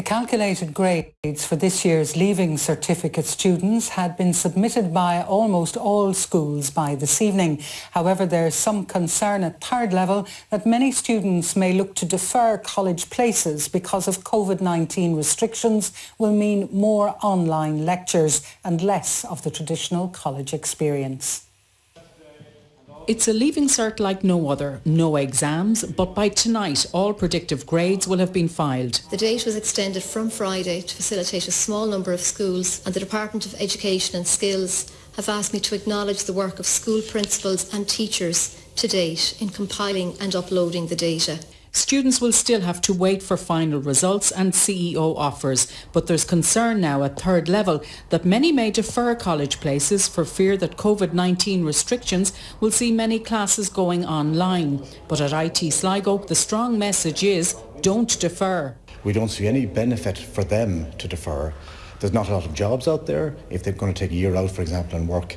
The calculated grades for this year's Leaving Certificate students had been submitted by almost all schools by this evening. However, there is some concern at third level that many students may look to defer college places because of COVID-19 restrictions will mean more online lectures and less of the traditional college experience. It's a leaving cert like no other. No exams, but by tonight all predictive grades will have been filed. The date was extended from Friday to facilitate a small number of schools and the Department of Education and Skills have asked me to acknowledge the work of school principals and teachers to date in compiling and uploading the data. Students will still have to wait for final results and CAO offers, but there's concern now at third level that many may defer college places for fear that COVID-19 restrictions will see many classes going online. But at IT Sligo, the strong message is don't defer. We don't see any benefit for them to defer. There's not a lot of jobs out there. If they're going to take a year out, for example, and work,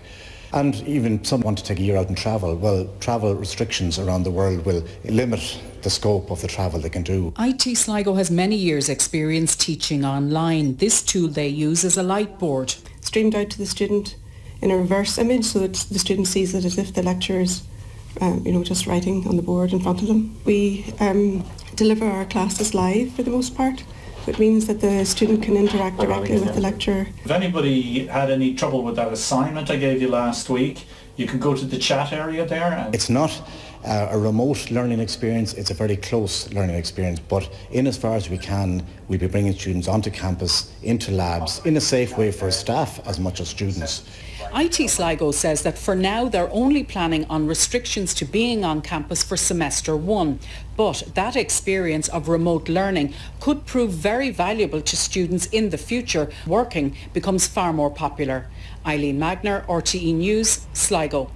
and even some want to take a year out and travel. Well, travel restrictions around the world will limit the scope of the travel they can do. IT Sligo has many years experience teaching online. This tool they use is a light board. Streamed out to the student in a reverse image so that the student sees it as if the lecturer is um, you know, just writing on the board in front of them. We um, deliver our classes live for the most part it means that the student can interact directly with the lecturer. If anybody had any trouble with that assignment I gave you last week, you can go to the chat area there. it's not uh, a remote learning experience, it's a very close learning experience, but in as far as we can, we'll be bringing students onto campus, into labs, in a safe way for staff as much as students. IT Sligo says that for now they're only planning on restrictions to being on campus for semester one. But that experience of remote learning could prove very valuable to students in the future. Working becomes far more popular. Eileen Magner, RTE News, Sligo.